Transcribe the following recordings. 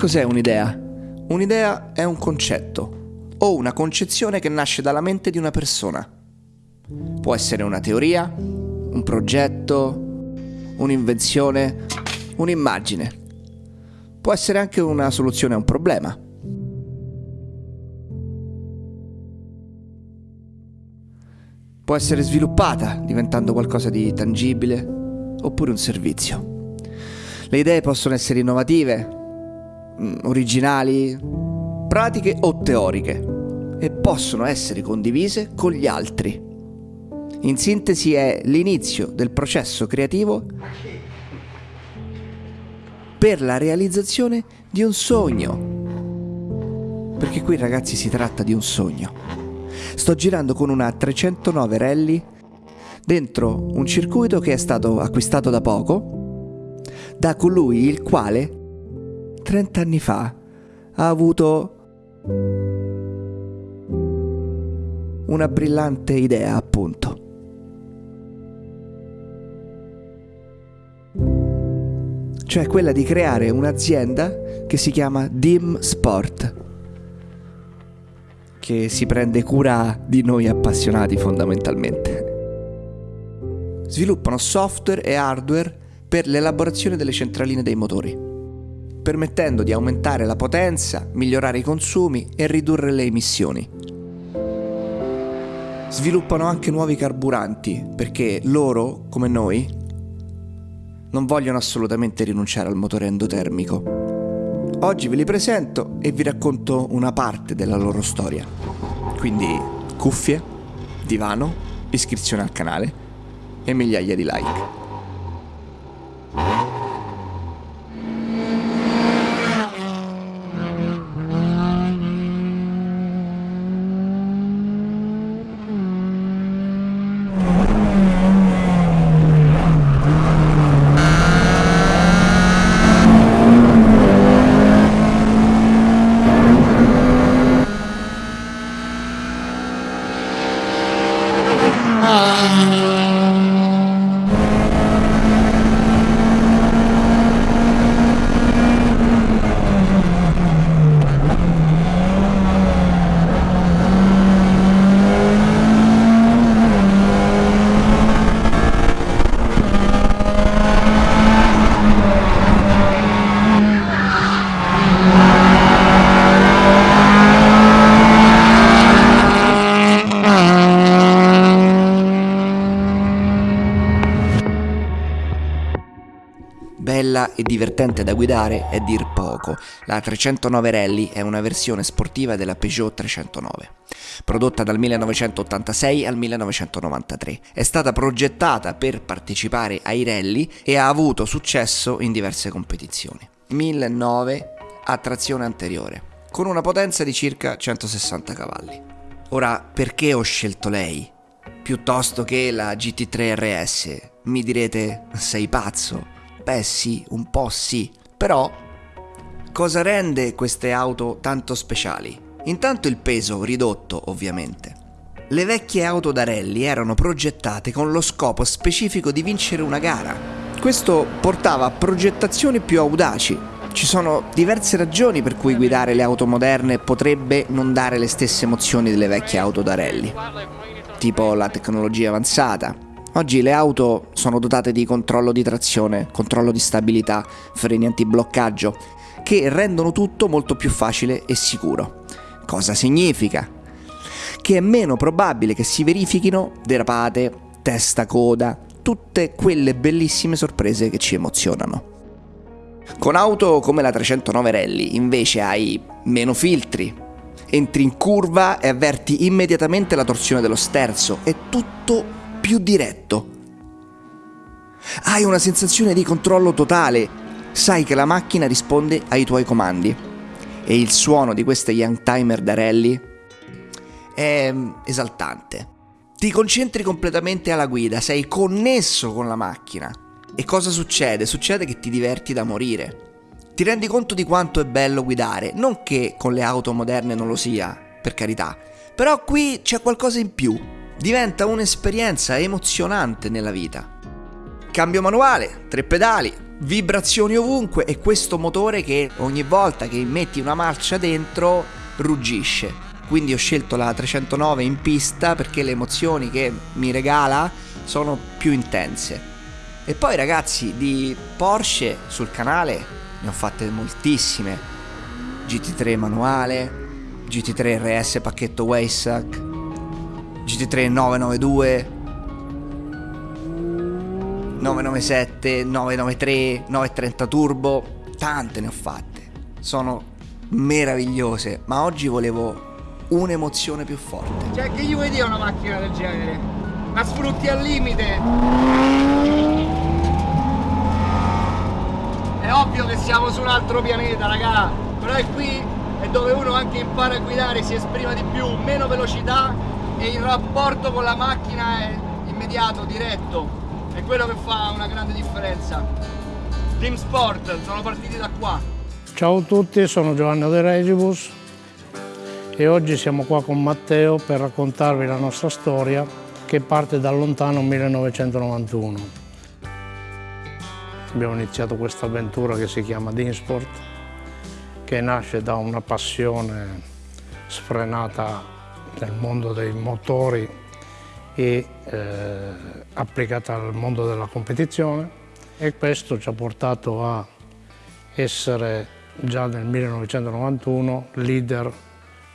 Cos'è un'idea? Un'idea è un concetto o una concezione che nasce dalla mente di una persona. Può essere una teoria, un progetto, un'invenzione, un'immagine. Può essere anche una soluzione a un problema. Può essere sviluppata diventando qualcosa di tangibile oppure un servizio. Le idee possono essere innovative, originali, pratiche o teoriche e possono essere condivise con gli altri. In sintesi è l'inizio del processo creativo per la realizzazione di un sogno. Perché qui ragazzi si tratta di un sogno. Sto girando con una 309 rally dentro un circuito che è stato acquistato da poco da colui il quale 30 anni fa ha avuto una brillante idea appunto. cioè quella di creare un'azienda che si chiama Dim Sport, che si prende cura di noi appassionati fondamentalmente. Sviluppano software e hardware per l'elaborazione delle centraline dei motori, permettendo di aumentare la potenza, migliorare i consumi e ridurre le emissioni. Sviluppano anche nuovi carburanti perché loro, come noi, non vogliono assolutamente rinunciare al motore endotermico. Oggi ve li presento e vi racconto una parte della loro storia. Quindi cuffie, divano, iscrizione al canale e migliaia di like. Ah. Bella e divertente da guidare è dir poco. La 309 Rally è una versione sportiva della Peugeot 309. Prodotta dal 1986 al 1993, è stata progettata per partecipare ai rally e ha avuto successo in diverse competizioni. 1009 a trazione anteriore, con una potenza di circa 160 cavalli. Ora, perché ho scelto lei? Piuttosto che la GT3 RS? Mi direte, sei pazzo? Beh sì, un po' sì. Però, cosa rende queste auto tanto speciali? Intanto il peso ridotto, ovviamente. Le vecchie auto da rally erano progettate con lo scopo specifico di vincere una gara. Questo portava a progettazioni più audaci. Ci sono diverse ragioni per cui guidare le auto moderne potrebbe non dare le stesse emozioni delle vecchie auto da rally, tipo la tecnologia avanzata, Oggi le auto sono dotate di controllo di trazione, controllo di stabilità, freni antibloccaggio, che rendono tutto molto più facile e sicuro. Cosa significa? Che è meno probabile che si verifichino derapate, testa coda, tutte quelle bellissime sorprese che ci emozionano. Con auto come la 309 Rally invece hai meno filtri, entri in curva e avverti immediatamente la torsione dello sterzo, è tutto più diretto. Hai una sensazione di controllo totale, sai che la macchina risponde ai tuoi comandi. E il suono di queste Young Timer da rally è esaltante. Ti concentri completamente alla guida, sei connesso con la macchina. E cosa succede? Succede che ti diverti da morire. Ti rendi conto di quanto è bello guidare, non che con le auto moderne non lo sia, per carità, però qui c'è qualcosa in più diventa un'esperienza emozionante nella vita. Cambio manuale, tre pedali, vibrazioni ovunque e questo motore che ogni volta che metti una marcia dentro ruggisce. Quindi ho scelto la 309 in pista perché le emozioni che mi regala sono più intense. E poi ragazzi di Porsche sul canale ne ho fatte moltissime. GT3 manuale, GT3 RS pacchetto Waysack, GT3 992, 997, 993, 930 Turbo, tante ne ho fatte. Sono meravigliose, ma oggi volevo un'emozione più forte. Cioè, che gli vuoi dire una macchina del genere? La sfrutti al limite. È ovvio che siamo su un altro pianeta, raga. Però è qui è dove uno anche impara a guidare, si esprima di più, meno velocità e il rapporto con la macchina è immediato, diretto è quello che fa una grande differenza. Team Sport, sono partiti da qua. Ciao a tutti, sono Giovanni De Regibus e oggi siamo qua con Matteo per raccontarvi la nostra storia che parte dal lontano 1991. Abbiamo iniziato questa avventura che si chiama Dinsport, che nasce da una passione sfrenata nel mondo dei motori e eh, applicata al mondo della competizione e questo ci ha portato a essere già nel 1991 leader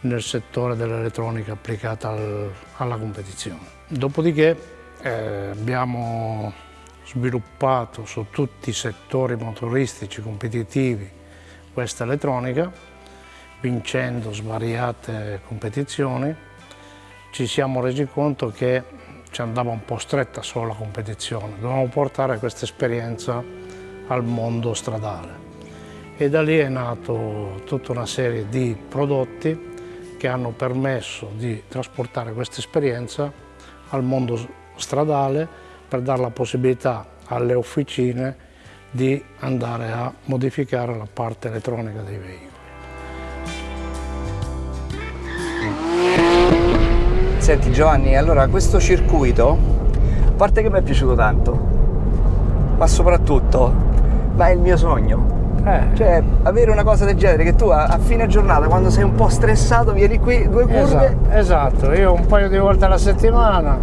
nel settore dell'elettronica applicata al, alla competizione. Dopodiché eh, abbiamo sviluppato su tutti i settori motoristici competitivi questa elettronica, vincendo svariate competizioni ci siamo resi conto che ci andava un po' stretta solo la competizione, dovevamo portare questa esperienza al mondo stradale. E da lì è nato tutta una serie di prodotti che hanno permesso di trasportare questa esperienza al mondo stradale per dare la possibilità alle officine di andare a modificare la parte elettronica dei veicoli. Senti Giovanni, allora questo circuito, a parte che mi è piaciuto tanto, ma soprattutto, ma è il mio sogno. Eh. Cioè, avere una cosa del genere che tu a, a, fine giornata, quando sei un po' stressato, vieni qui, due curve. Esatto, esatto. io un paio di volte alla settimana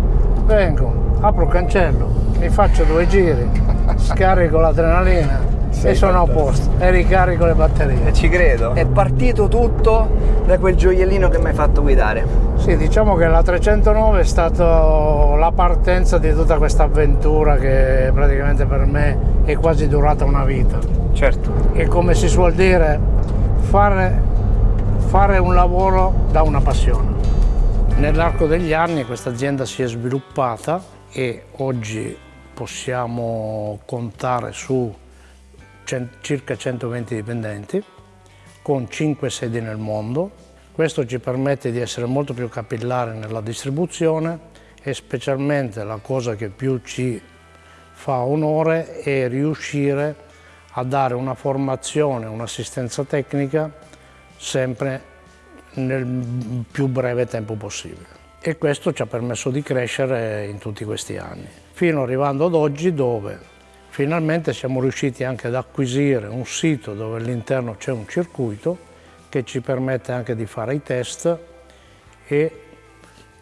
vengo, apro il cancello, mi faccio due giri, scarico l'adrenalina sei e sono a posto e ricarico le batterie. E ci credo. È partito tutto da quel gioiellino che mi hai fatto guidare. Sì, diciamo che la 309 è stata la partenza di tutta questa avventura che praticamente per me è quasi durata una vita. Certo. E come si suol dire, fare, fare un lavoro da una passione. Nell'arco degli anni questa azienda si è sviluppata e oggi possiamo contare su circa 120 dipendenti con 5 sedi nel mondo. Questo ci permette di essere molto più capillari nella distribuzione e specialmente la cosa che più ci fa onore è riuscire a dare una formazione, un'assistenza tecnica sempre nel più breve tempo possibile. E questo ci ha permesso di crescere in tutti questi anni, fino arrivando ad oggi dove Finalmente siamo riusciti anche ad acquisire un sito dove all'interno c'è un circuito che ci permette anche di fare i test e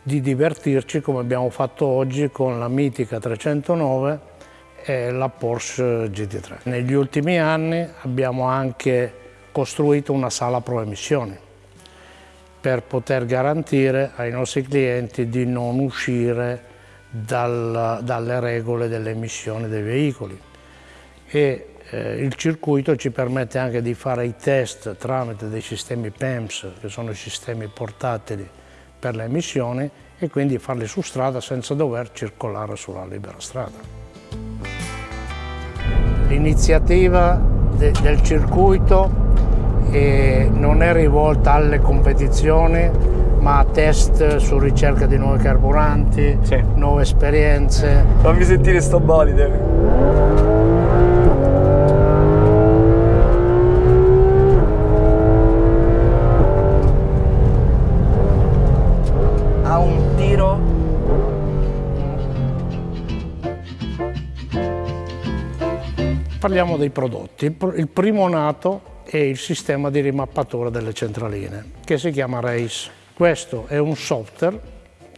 di divertirci come abbiamo fatto oggi con la mitica 309 e la Porsche GT3. Negli ultimi anni abbiamo anche costruito una sala pro emissioni per poter garantire ai nostri clienti di non uscire dal, dalle regole delle emissioni dei veicoli e eh, il circuito ci permette anche di fare i test tramite dei sistemi PEMS che sono sistemi portatili per le emissioni e quindi farli su strada senza dover circolare sulla libera strada. L'iniziativa de del circuito eh, non è rivolta alle competizioni ma test su ricerca di nuovi carburanti, sì. nuove esperienze. Fammi sentire sto bolide. Parliamo dei prodotti. Il primo nato è il sistema di rimappatura delle centraline, che si chiama RACE. Questo è un software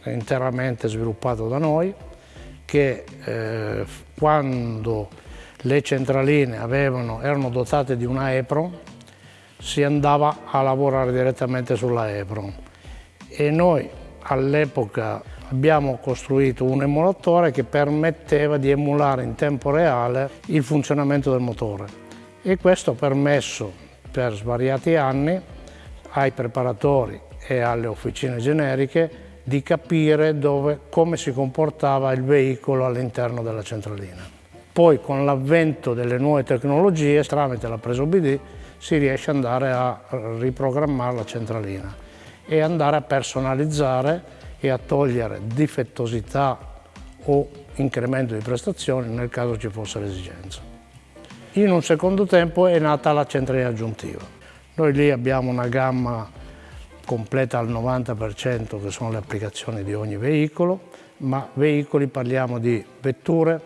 interamente sviluppato da noi, che eh, quando le centraline avevano, erano dotate di una EPRON, si andava a lavorare direttamente sulla EPRON. E noi all'epoca abbiamo costruito un emulatore che permetteva di emulare in tempo reale il funzionamento del motore. E questo ha permesso per svariati anni ai preparatori e alle officine generiche di capire dove, come si comportava il veicolo all'interno della centralina. Poi con l'avvento delle nuove tecnologie, tramite la presa OBD, si riesce ad andare a riprogrammare la centralina e andare a personalizzare e a togliere difettosità o incremento di prestazioni nel caso ci fosse l'esigenza. In un secondo tempo è nata la centralina aggiuntiva. Noi lì abbiamo una gamma completa al 90% che sono le applicazioni di ogni veicolo, ma veicoli parliamo di vetture,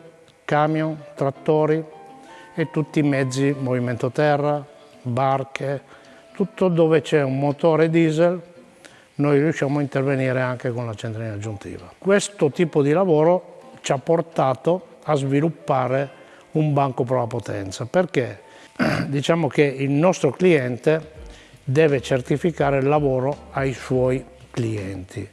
camion, trattori e tutti i mezzi, movimento terra, barche, tutto dove c'è un motore diesel noi riusciamo a intervenire anche con la centralina aggiuntiva. Questo tipo di lavoro ci ha portato a sviluppare un banco prova potenza perché diciamo che il nostro cliente deve certificare il lavoro ai suoi clienti.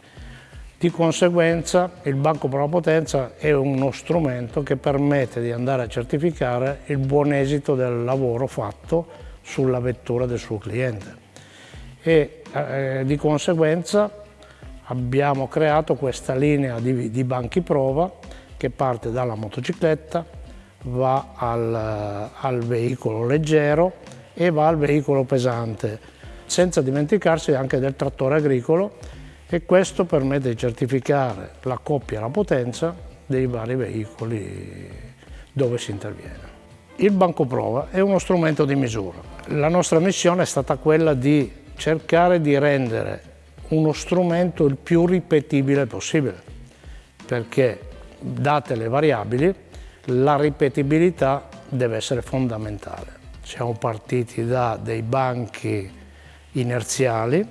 Di conseguenza il Banco Prova Potenza è uno strumento che permette di andare a certificare il buon esito del lavoro fatto sulla vettura del suo cliente. E eh, di conseguenza abbiamo creato questa linea di, di banchi prova che parte dalla motocicletta, va al, al veicolo leggero e va al veicolo pesante senza dimenticarsi anche del trattore agricolo e questo permette di certificare la coppia e la potenza dei vari veicoli dove si interviene. Il banco prova è uno strumento di misura. La nostra missione è stata quella di cercare di rendere uno strumento il più ripetibile possibile, perché date le variabili la ripetibilità deve essere fondamentale. Siamo partiti da dei banchi inerziali,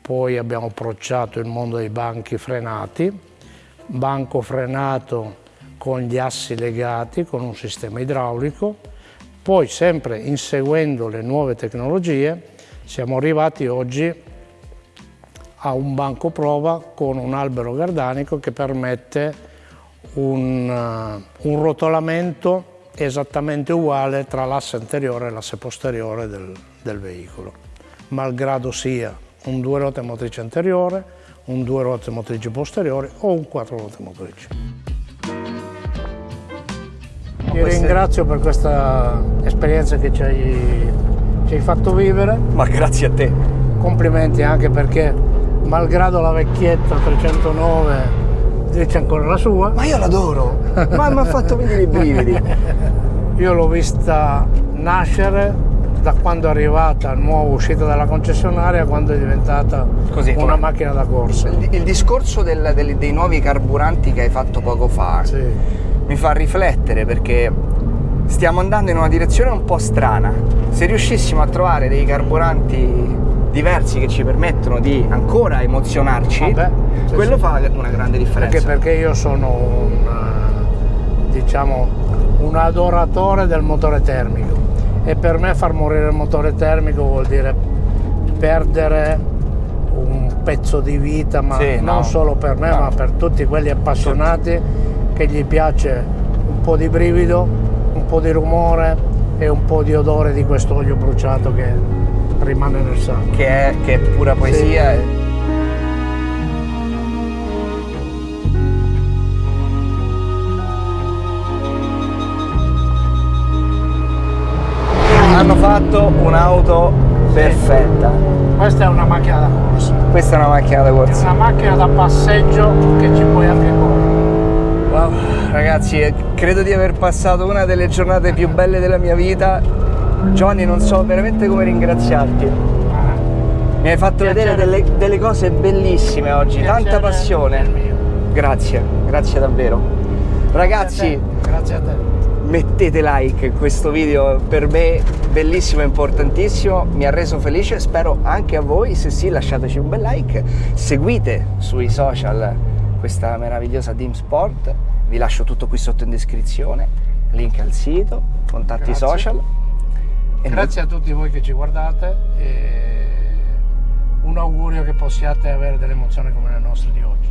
poi abbiamo approcciato il mondo dei banchi frenati, banco frenato con gli assi legati con un sistema idraulico, poi sempre inseguendo le nuove tecnologie siamo arrivati oggi a un banco prova con un albero gardanico che permette un, uh, un rotolamento esattamente uguale tra l'asse anteriore e l'asse posteriore del, del veicolo malgrado sia un due ruote motrici anteriore, un due ruote motrici posteriore o un quattro ruote motrici. Ti ringrazio per questa esperienza che ci hai, ci hai fatto vivere. Ma grazie a te. Complimenti anche perché malgrado la vecchietta 309 dice ancora la sua. Ma io l'adoro, ma mi ha fatto venire i brividi. io l'ho vista nascere da quando è arrivata nuova uscita dalla concessionaria quando è diventata Così, una macchina da corsa. Il, il discorso del, del, dei nuovi carburanti che hai fatto poco fa sì. mi fa riflettere perché stiamo andando in una direzione un po' strana. Se riuscissimo a trovare dei carburanti diversi che ci permettono di ancora emozionarci, Vabbè, sì, quello sì. fa una grande differenza. Anche perché io sono un, diciamo, un adoratore del motore termico e per me far morire il motore termico vuol dire perdere un pezzo di vita, ma sì, non no. solo per me, no. ma per tutti quelli appassionati che gli piace un po' di brivido, un po' di rumore e un po' di odore di questo olio bruciato che rimane nel sangue. Che è, che è pura poesia. Sì. Fatto un'auto perfetta. Questa è una macchina da corsa. Questa è una macchina da corsa. È una macchina da passeggio che ci puoi anche correre. Wow, ragazzi, credo di aver passato una delle giornate più belle della mia vita. Giovanni, non so veramente come ringraziarti. Mi hai fatto Piacere. vedere delle, delle, cose bellissime oggi, Piacere tanta passione. Grazie, grazie davvero. Ragazzi, grazie a te. Grazie a te. Mettete like, questo video per me bellissimo e importantissimo, mi ha reso felice, spero anche a voi, se sì lasciateci un bel like, seguite sui social questa meravigliosa Team Sport, vi lascio tutto qui sotto in descrizione, link al sito, contatti Grazie. social. E Grazie a tutti voi che ci guardate e un augurio che possiate avere delle emozioni come le nostre di oggi.